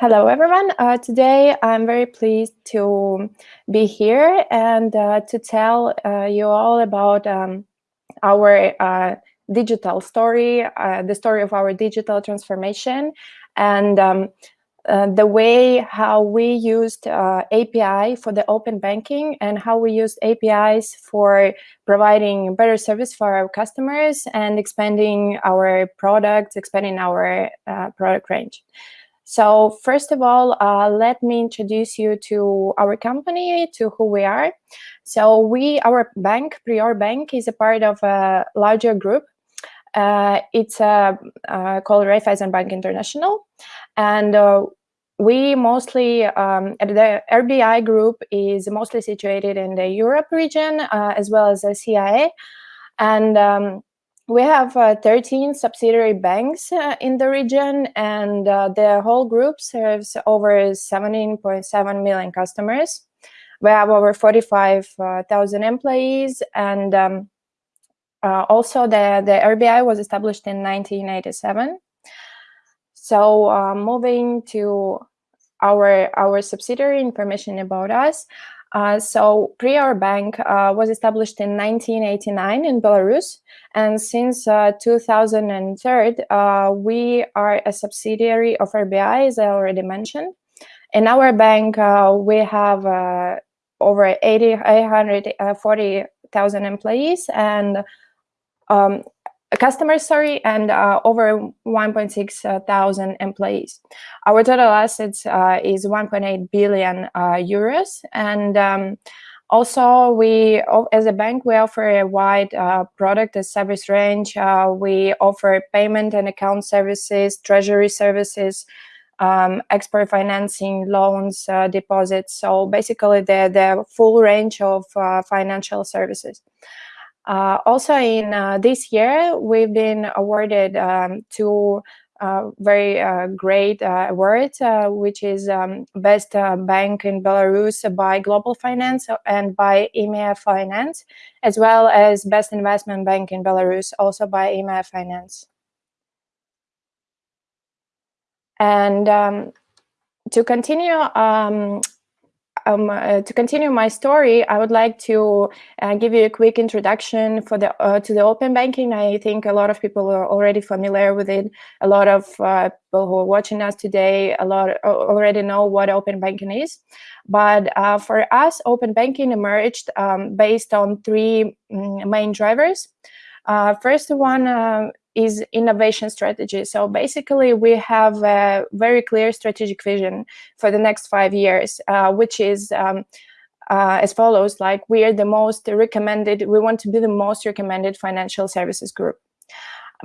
Hello, everyone. Uh, today, I'm very pleased to be here and uh, to tell uh, you all about um, our uh, digital story, uh, the story of our digital transformation, and um, uh, the way how we used API for the open banking and how we used APIs for providing better service for our customers and expanding our products, expanding our product range. So first of all, uh, let me introduce you to our company, to who we are. So we, our bank, Prior Bank, is a part of a larger group. Uh, it's uh, uh, called Raiffeisen Bank International. And uh, we mostly, um, the RBI group is mostly situated in the Europe region, uh, as well as the CIA. And um, we have uh, 13 subsidiary banks uh, in the region, and uh, the whole group serves over 17.7 million customers. We have over 45,000 employees, and um, also the, the RBI was established in 1987. So moving to our, our subsidiary information about us, uh, so Prior Bank uh, was established in 1989 in Belarus, and since uh, 2003, uh, we are a subsidiary of RBI, as I already mentioned. In our bank, uh, we have over 80, 840,000 employees and um, customers, sorry, and uh, over 1.6 uh, employees. Our total assets uh, is 1.8 billion uh, euros, and um, also we, as a bank, we offer a wide uh, product and service range. Uh, we offer payment and account services, treasury services, um, export financing, loans, deposits. So basically, the the full range of financial services. Uh, also in uh, this year, we've been awarded um, two uh, very uh, great uh, awards, uh, which is um, Best Bank in Belarus by Global Finance and by EMEA Finance, as well as Best Investment Bank in Belarus, also by EMEA Finance. And um, to continue, um, um, uh, to continue my story, I would like to uh, give you a quick introduction for the uh, to the open banking. I think a lot of people are already familiar with it. A lot of uh, people who are watching us today, a lot uh, already know what open banking is. But uh, for us, open banking emerged um, based on three mm, main drivers. first one is innovation strategy. So basically, we have a very clear strategic vision for the next five years, uh, which is um, uh, as follows, like we are the most recommended, we want to be the most recommended financial services group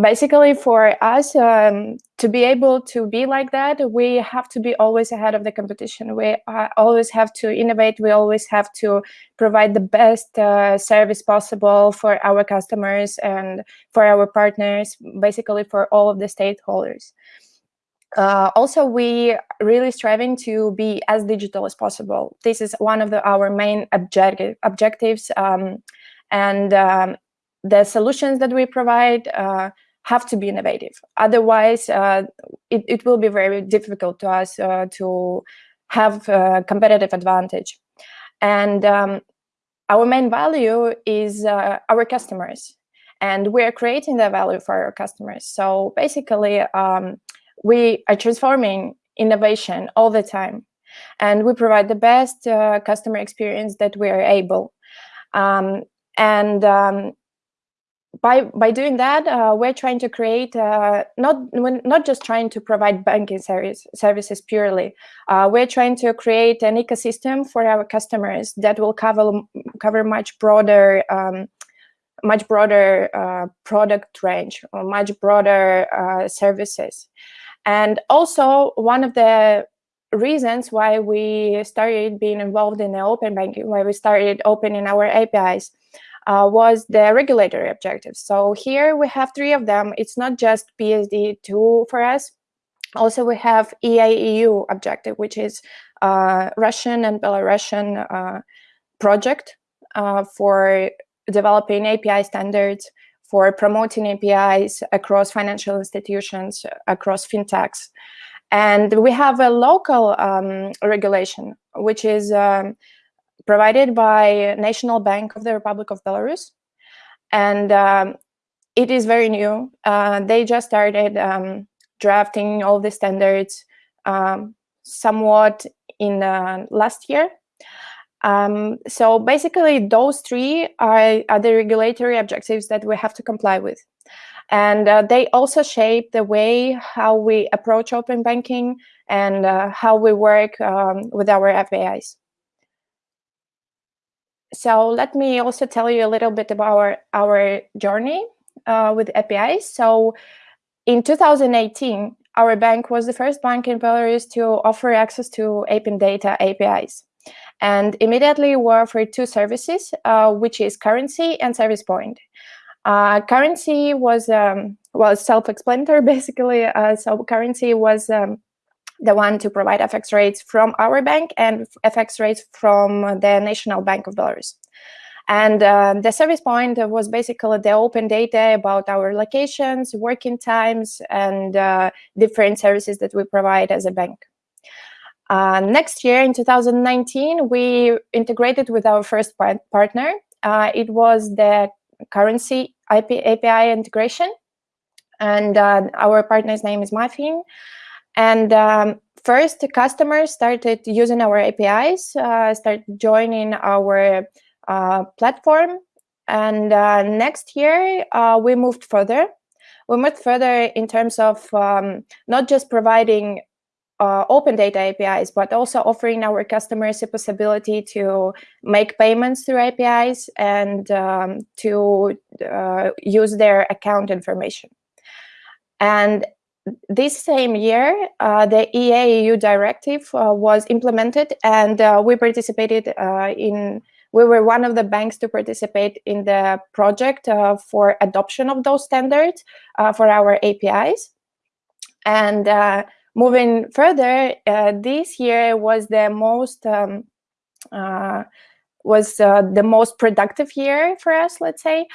basically for us um, to be able to be like that we have to be always ahead of the competition we uh, always have to innovate we always have to provide the best uh, service possible for our customers and for our partners basically for all of the stakeholders uh, also, we really striving to be as digital as possible. This is one of the, our main objective, objectives. Um, and um, the solutions that we provide uh, have to be innovative. Otherwise, uh, it, it will be very difficult to us uh, to have a competitive advantage. And um, our main value is uh, our customers. And we're creating that value for our customers. So basically, um, we are transforming innovation all the time. And we provide the best uh, customer experience that we are able. Um, and um, by by doing that, uh, we're trying to create uh, not not just trying to provide banking service, services purely. Uh, we're trying to create an ecosystem for our customers that will cover cover much broader um, much broader uh, product range or much broader uh, services. And also one of the reasons why we started being involved in the open banking, why we started opening our APIs uh, was the regulatory objectives. So here we have three of them. It's not just PSD2 for us. Also, we have EAEU objective, which is uh, Russian and Belarusian uh, project uh, for developing API standards, for promoting APIs across financial institutions, across fintechs. And we have a local um, regulation, which is um, provided by National Bank of the Republic of Belarus. And um, it is very new. Uh, they just started um, drafting all the standards um, somewhat in uh, last year. Um, so basically, those three are, are, the regulatory objectives that we have to comply with. And uh, they also shape the way how we approach open banking and uh, how we work um, with our APIs. So let me also tell you a little bit about our, our journey uh, with APIs. So in 2018, our bank was the first bank in Belarus to offer access to open data APIs. And immediately we offered two services, uh, which is currency and service point. Uh, currency was, um, well, self-explanatory basically. Uh, so currency was um, the one to provide FX rates from our bank and FX rates from the National Bank of Belarus. And uh, the service point was basically the open data about our locations, working times, and uh, different services that we provide as a bank. Uh, next year, in 2019, we integrated with our first par partner. Uh, it was the currency IP API integration. And uh, our partner's name is MyFin. And um, first, the customers started using our APIs, uh, started joining our uh, platform. And uh, next year, uh, we moved further. We moved further in terms of um, not just providing uh, open data APIs, but also offering our customers a possibility to make payments through APIs and um, to uh, use their account information. And this same year, uh, the EA-EU directive was implemented and we participated in we were one of the banks to participate in the project uh, for adoption of those standards uh, for our APIs. And uh, moving further, uh, this year was the most um, uh, was uh, the most productive year for us, let's say,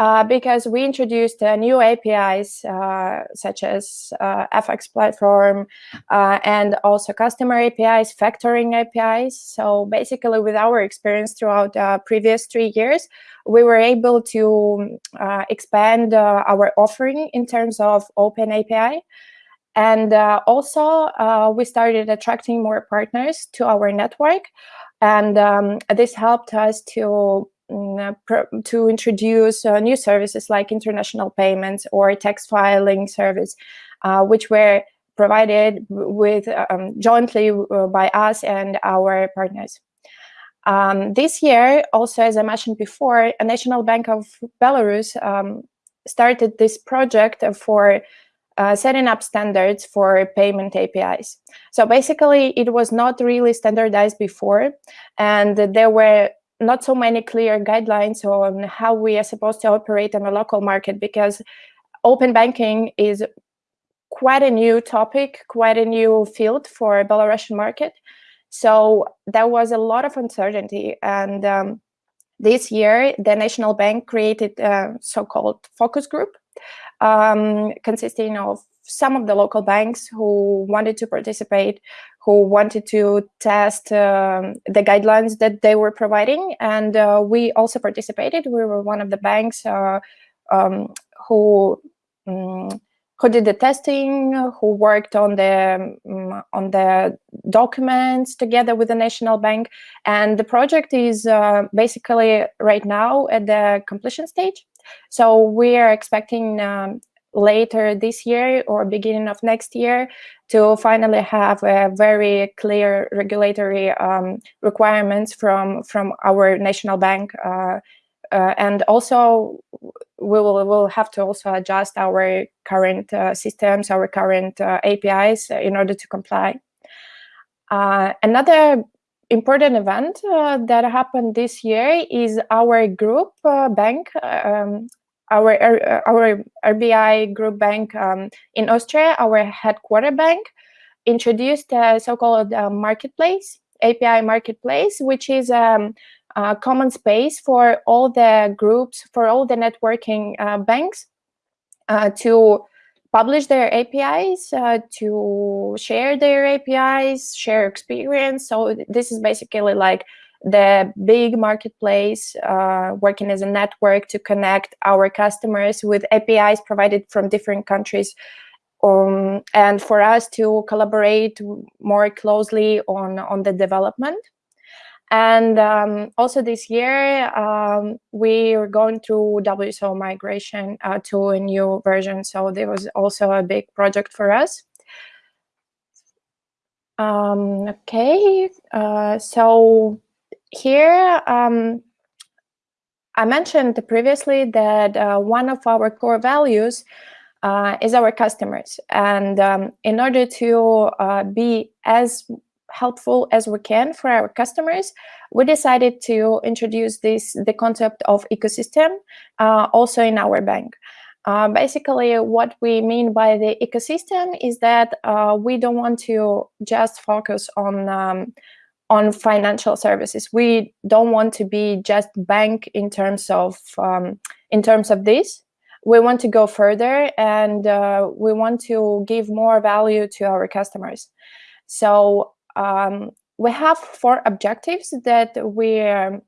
uh, because we introduced uh, new APIs uh, such as uh, FX platform uh, and also customer APIs, factoring APIs. So basically with our experience throughout the previous three years, we were able to expand our offering in terms of open API. And also we started attracting more partners to our network. And um, this helped us to to introduce uh, new services like international payments or tax filing service, uh, which were provided with um, jointly by us and our partners. Um, this year, also, as I mentioned before, a National Bank of Belarus um, started this project for uh, setting up standards for payment APIs. So basically, it was not really standardized before, and there were not so many clear guidelines on how we are supposed to operate in a local market because open banking is quite a new topic, quite a new field for a Belarusian market. So there was a lot of uncertainty. And um, this year, the National Bank created a so-called focus group um, consisting of some of the local banks who wanted to participate, who wanted to test um, the guidelines that they were providing. And uh, we also participated. We were one of the banks uh, um, who um, who did the testing, who worked on the um, on the documents together with the national bank, and the project is uh, basically right now at the completion stage. So we are expecting um, later this year or beginning of next year to finally have a very clear regulatory um, requirements from from our national bank uh, uh, and also we will will have to also adjust our current uh, systems our current uh, APIs in order to comply. Uh, another important event uh, that happened this year is our group bank um, our our RBI group bank um, in Austria, our headquarter bank, introduced a so-called uh, marketplace, API marketplace, which is um, a common space for all the groups, for all the networking uh, banks uh, to publish their APIs, uh, to share their APIs, share experience. So this is basically like the big marketplace uh, working as a network to connect our customers with APIs provided from different countries um, and for us to collaborate more closely on, on the development. And um, also this year, um, we were going through WSO migration uh, to a new version. So there was also a big project for us. Um, okay, uh, so here um, I mentioned previously that uh, one of our core values uh, is our customers. And um, in order to uh, be as helpful as we can for our customers, we decided to introduce this the concept of ecosystem uh, also in our bank. Uh, basically, what we mean by the ecosystem is that uh, we don't want to just focus on um, on financial services. We don't want to be just bank in terms of um, in terms of this. We want to go further, and uh, we want to give more value to our customers. So um, we have four objectives that we're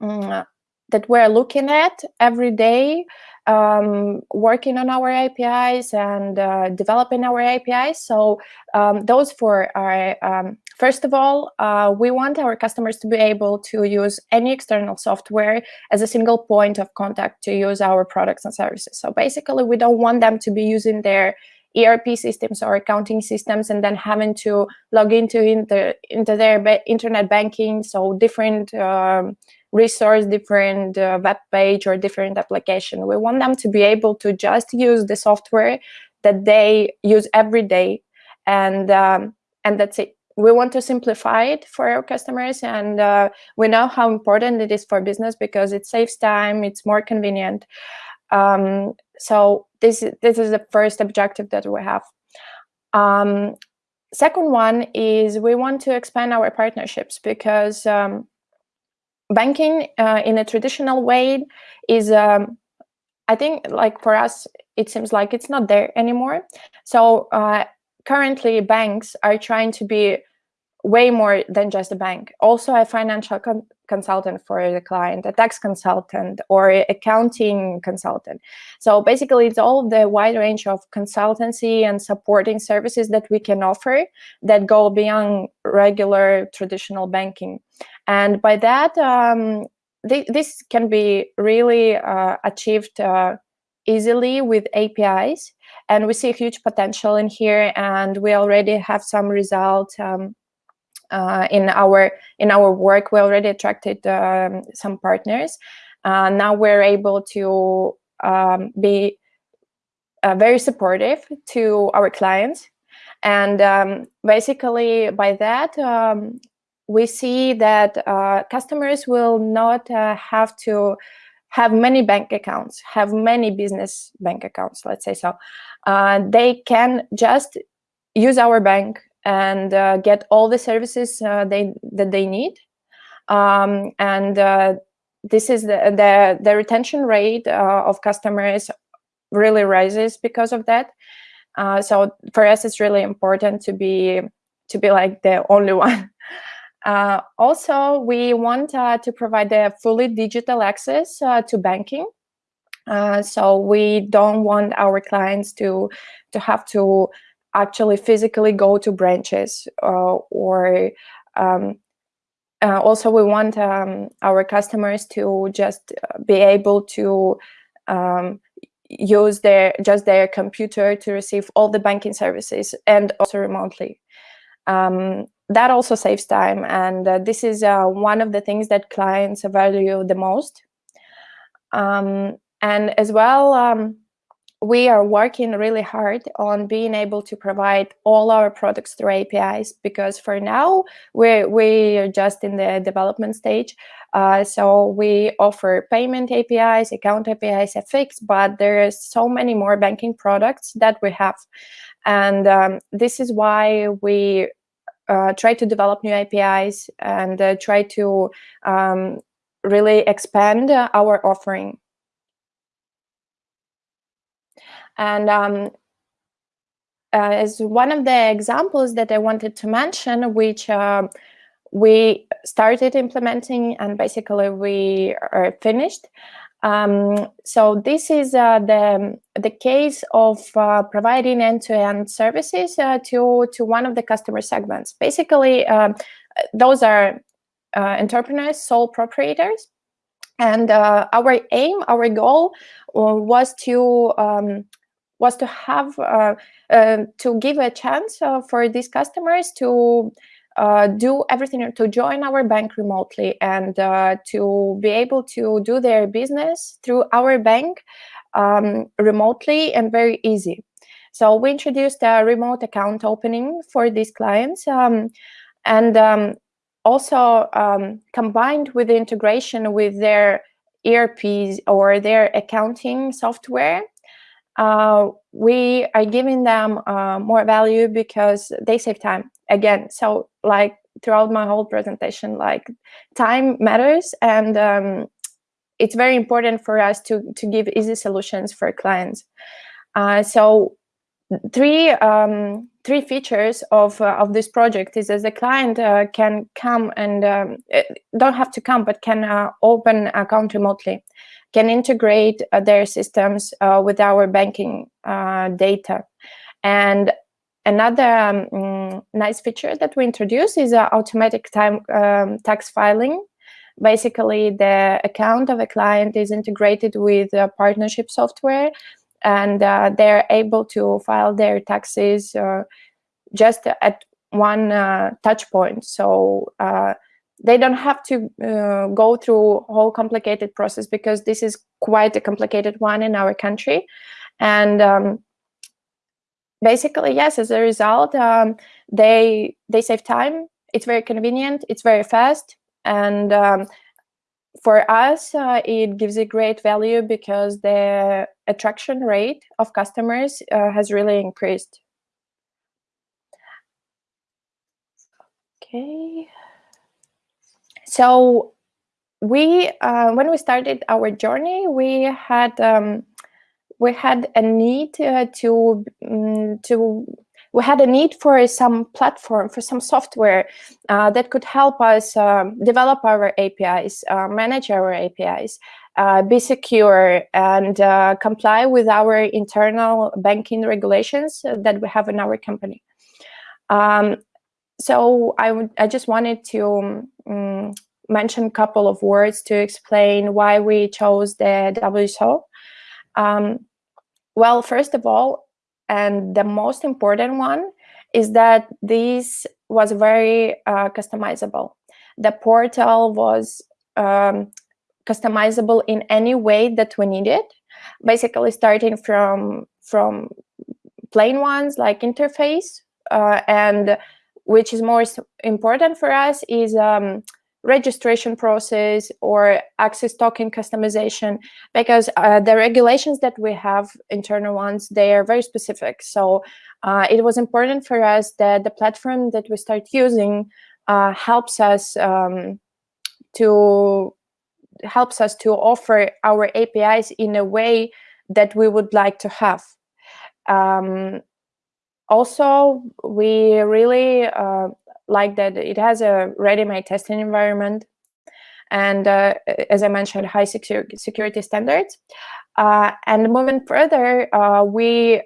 um, that we're looking at every day, um, working on our APIs and uh, developing our APIs. So um, those four are, um, first of all, uh, we want our customers to be able to use any external software as a single point of contact to use our products and services. So basically, we don't want them to be using their ERP systems or accounting systems and then having to log into into, into their internet banking. So different um, resource, different uh, web page or different application. We want them to be able to just use the software that they use every day and um, and that's it. We want to simplify it for our customers and uh, we know how important it is for business because it saves time, it's more convenient. Um, so this, this is the first objective that we have. Um, second one is we want to expand our partnerships because um, banking uh, in a traditional way is, um, I think like for us, it seems like it's not there anymore. So uh, currently banks are trying to be way more than just a bank. Also a financial con consultant for the client, a tax consultant or accounting consultant. So basically it's all the wide range of consultancy and supporting services that we can offer that go beyond regular traditional banking. And by that, um, th this can be really uh, achieved uh, easily with APIs. And we see a huge potential in here and we already have some results um, in our in our work, we already attracted um, some partners. Uh, now we're able to um, be uh, very supportive to our clients, and um, basically by that um, we see that uh, customers will not uh, have to have many bank accounts, have many business bank accounts, let's say so. Uh, they can just use our bank and uh, get all the services uh, they that they need. Um, and uh, this is the, the, the retention rate uh, of customers really rises because of that. Uh, so for us, it's really important to be to be like the only one. Uh, also, we want to provide a fully digital access to banking. so we don't want our clients to to have to actually physically go to branches uh, or um, uh, also we want um, our customers to just uh, be able to um, use their just their computer to receive all the banking services and also remotely. Um, that also saves time and uh, this is uh, one of the things that clients value the most. Um, and as well, um, we are working really hard on being able to provide all our products through APIs because for now we're, we're just in the development stage. Uh, so we offer payment APIs, account APIs, FX, but there is so many more banking products that we have. And um, this is why we uh, try to develop new APIs and uh, try to um, really expand our offering and um, uh, as one of the examples that I wanted to mention, which uh, we started implementing and basically we are finished. Um, so this is uh, the the case of uh, providing end-to-end -end services uh, to to one of the customer segments. Basically, um, those are uh, entrepreneurs, sole proprietors, and uh, our aim, our goal, uh, was to um, was to have to give a chance for these customers to uh, do everything to join our bank remotely and uh, to be able to do their business through our bank um, remotely and very easy. So we introduced a remote account opening for these clients um, and um, also um, combined with the integration with their ERPs or their accounting software, uh, we are giving them uh, more value because they save time. Again so like throughout my whole presentation like time matters and um, it's very important for us to to give easy solutions for clients. Uh, so three um, three features of uh, of this project is as a client uh, can come and um, eh, don't have to come but can uh, open account remotely can integrate uh, their systems uh, with our banking data and Another um, mm, nice feature that we introduced is uh, automatic time um, tax filing. Basically, the account of a client is integrated with partnership software and uh, they're able to file their taxes uh, just at one uh, touch point. So uh, they don't have to uh, go through whole complicated process because this is quite a complicated one in our country. And um, basically, yes, as a result, um, they they save time. It's very convenient. It's very fast, and um, for us, uh, it gives a great value because the attraction rate of customers uh, has really increased. Okay. So we, uh, when we started our journey, we had um, we had a need uh, to um, to we had a need for some platform for some software uh, that could help us uh, develop our APIs, uh, manage our APIs, uh, be secure, and uh, comply with our internal banking regulations that we have in our company. Um, so I, I just wanted to um, mention a couple of words to explain why we chose the WSO. Um, well, first of all, and the most important one is that this was very uh, customizable. The portal was um, customizable in any way that we needed, basically starting from, from plain ones like interface uh, and which is more important for us is um, registration process or access token customization because uh, the regulations that we have internal ones they are very specific. So uh, it was important for us that the platform that we start using uh, helps us um, to helps us to offer our APIs in a way that we would like to have. Um, also we really uh, like that it has a ready-made testing environment and uh, as I mentioned, high security standards. Uh, and moving further, uh, we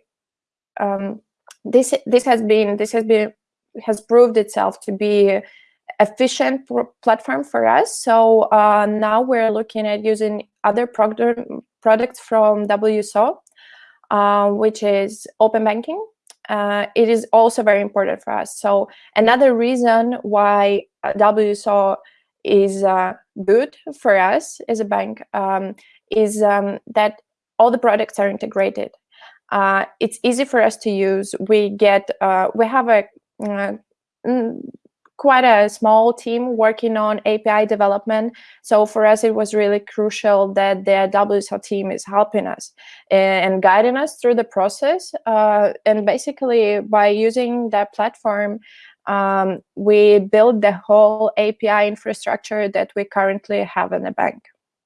um, this this has been this has been has proved itself to be efficient platform for us. So uh, now we're looking at using other product products from WSO, uh, which is open banking uh, it is also very important for us. So another reason why uh, WSO is uh, good for us as a bank um, is um, that all the products are integrated. Uh, it's easy for us to use. We get, uh, we have a uh, quite a small team working on API development. So for us, it was really crucial that the WSO team is helping us and guiding us through the process. Uh, and basically, by using that platform, um, we build the whole API infrastructure that we currently have in the bank.